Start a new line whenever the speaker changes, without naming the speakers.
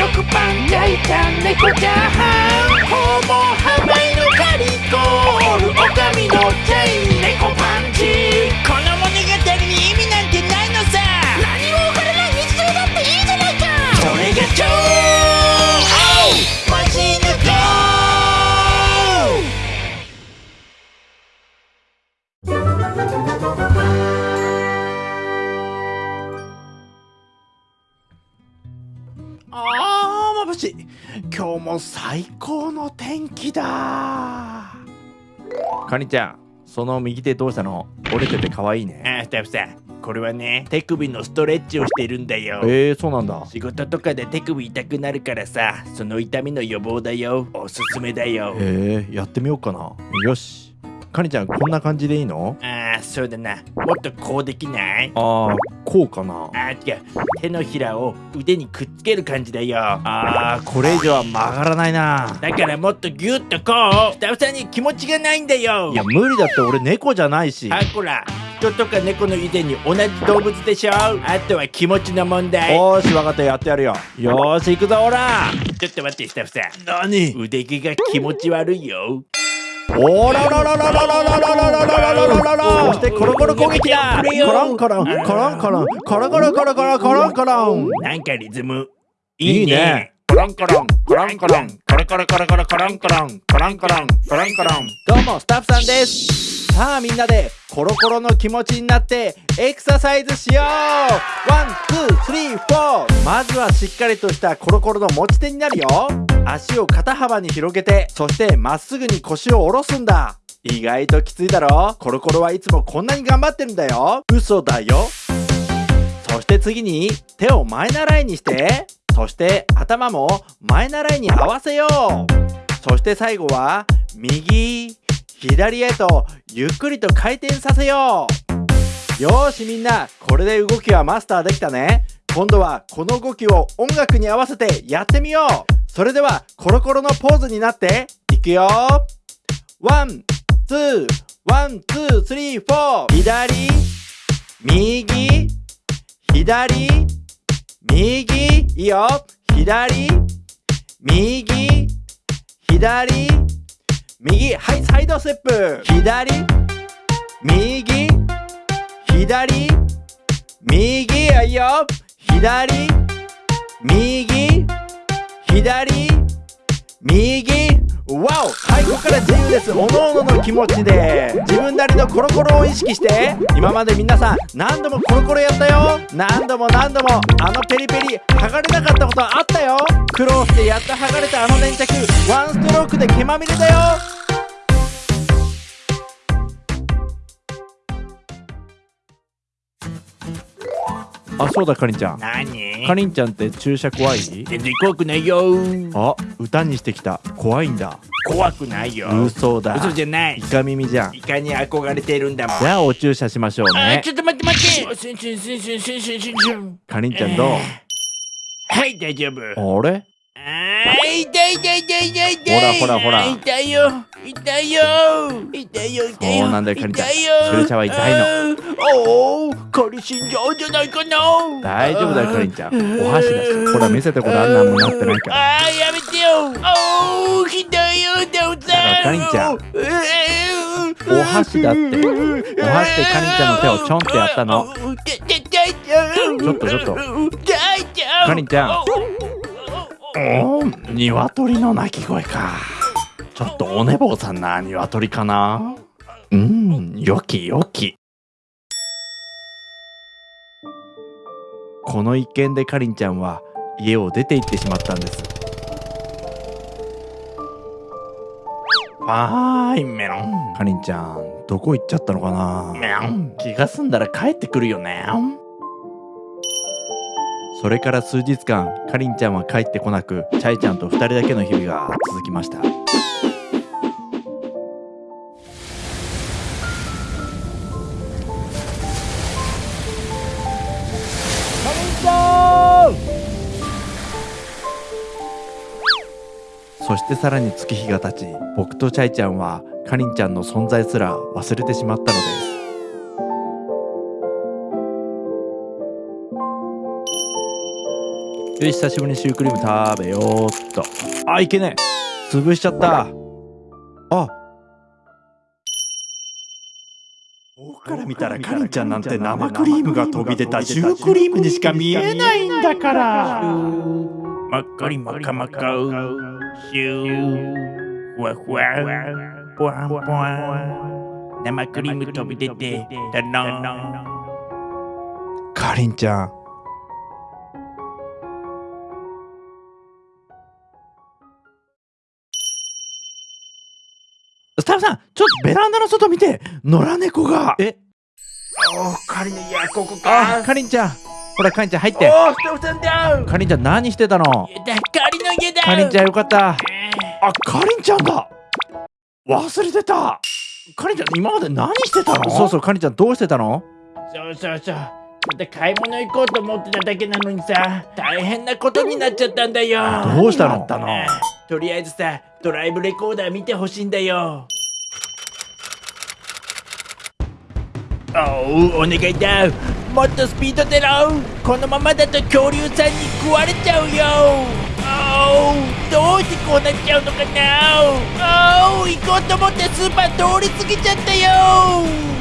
食パン焼いた猫チャーハンホモハマイのカリコール。オカミのチェイン。猫パンチ。
この物語に意味なんてないのさ。
何も分からない日常だっていいじゃないか。
それが超マジヌコ
あー。まぶしい今日も最高の天気だ。カニちゃんその右手どうしたの折れてて可愛いね。
あスタッフさんこれはね手首のストレッチをしてるんだよ。
えー、そうなんだ。
仕事とかで手首痛くなるからさその痛みの予防だよ。おすすめだよ。
えー、やってみようかな。よしカニちゃんこんな感じでいいの？
ああそうだな。もっとこうできない？
あーこうかな。
あー違う。手のひらを腕にくっつける感じだよ。
あーこれ以上は曲がらないな。
だからもっとギュッとこう。スタッフさんに気持ちがないんだよ。
いや無理だって俺猫じゃないし。
あこら。人とか猫の以前に同じ動物でしょ？あとは気持ちの問題。
おーし分かったやってやるよ。よーし行くぞオラ
ちょっと待ってスタッフさん。
何？
腕毛が気持ち悪いよ
おららららららららららららららそしてコロコロ攻撃だコロンコロンコロンコロンコロコロコロコロコロンコロン
なんかリズム
いいねコロンコロンコロンコロンコロコロコロコロコロンコロンコロンコロンコロンコロンどうもスタッフさんですさあみんなでコロコロの気持ちになってエクササイズしよう one, two, three, four まずはしっかりとしたコロコロの持ち手になるよ足を肩幅に広げてそしてまっすぐに腰を下ろすんだ。意外ときついだろ？コロコロはいつもこんなに頑張ってるんだよ。嘘だよ。そして次に手を前習いにして。そして頭も前習いに合わせよう。そして最後は右左へとゆっくりと回転させよう。よーしみんなこれで動きはマスターできたね。今度はこの動きを音楽に合わせてやってみよう。それではコロコロのポーズになっていくよ。ワンツーOne two three four。左右左右いいよ。左右左右はいサイドステップ。左右左右いいよ。左右左右わおはいここから自由です。おのおのの気持ちで。自分なりのコロコロを意識して。今まで皆さん何度もコロコロやったよ。何度も何度もあのペリペリ剥がれなかったことあったよ。苦労してやっと剥がれたあの粘着。ワンストロークで毛まみれだよ。あそうだかりんちゃん。
何？
かりんちゃんって注射怖い
全然怖くないよ。
あ歌にしてきた。怖いんだ。
怖くないよ。
嘘だ。
嘘じゃない。
イカ耳じゃん。
イカに憧れてるんだもん。
じゃあお注射しましょうね。
ちょっと待って待って。
かりんちゃんどう、えー、
はい大丈夫。
あれ？
あー痛い痛い痛い痛い痛い。
ほらほらほら。
痛いよ。痛いよ。痛いよ痛いよ。
そうなんだよかりんちゃん。
痛いよ。
注射は痛いの。
のおおカリ死んじゃうんじゃないかな。
大丈夫だよかりんちゃん。お箸だしほら見せてごらんなんもなってないから。
あーやめてよ。おおひどいよダウ
だからかりんちゃん。お箸だって。お箸でかりんちゃんの手をちょんってやったの。
ちょ
っとちょっと。
か
かりんちゃんおー鶏の鳴き声か。ちょっとお寝坊さんな鶏かな？うんよきよき。この一件でかりんちゃんは家を出て行ってしまったんです。ファーイメロン。かりんちゃんどこ行っちゃったのかな？
メロン。
気が済んだら帰ってくるよねそれから数日間かりんちゃんは帰ってこなくチャイちゃんと2人だけの日々が続きました。そしてさらに月日が経ち僕とチャイちゃんはかりんちゃんの存在すら忘れてしまったのです。よし久しぶりにシュークリーム食べようっと。あいけねえ。潰しちゃった。あ。
僕から見たらかりんちゃんなんて生クリームが飛び出た。シュークリームにしか見えないんだから。
まっかりまかまかシュー。ふわふわ。ぽわんぽわ。ん生クリーム飛び出て。だな。
かりんちゃんランダの外見て野良猫が。え？
おかりんいやここ
あ
か
かりんちゃん。ほらかりんちゃん入って。かりんちゃん何してたの？
だかりの家だ
かりんちゃんよかった。
あかりんちゃんだ。忘れてた。かりんちゃん今まで何してたの？
そうそうかりんちゃんどうしてたの？
そうそうそう。また買い物行こうと思ってただけなのにさ。大変なことになっちゃったんだよ。
どうしたの？
何があったの。
あとりあえずさドライブレコーダー見てほしいんだよおお願いだ。もっとスピード出ろ。このままだと恐竜さんに食われちゃうよ。おどうしてこうなっちゃうのかな。お行こうと思ってスーパー通り過ぎちゃったよ。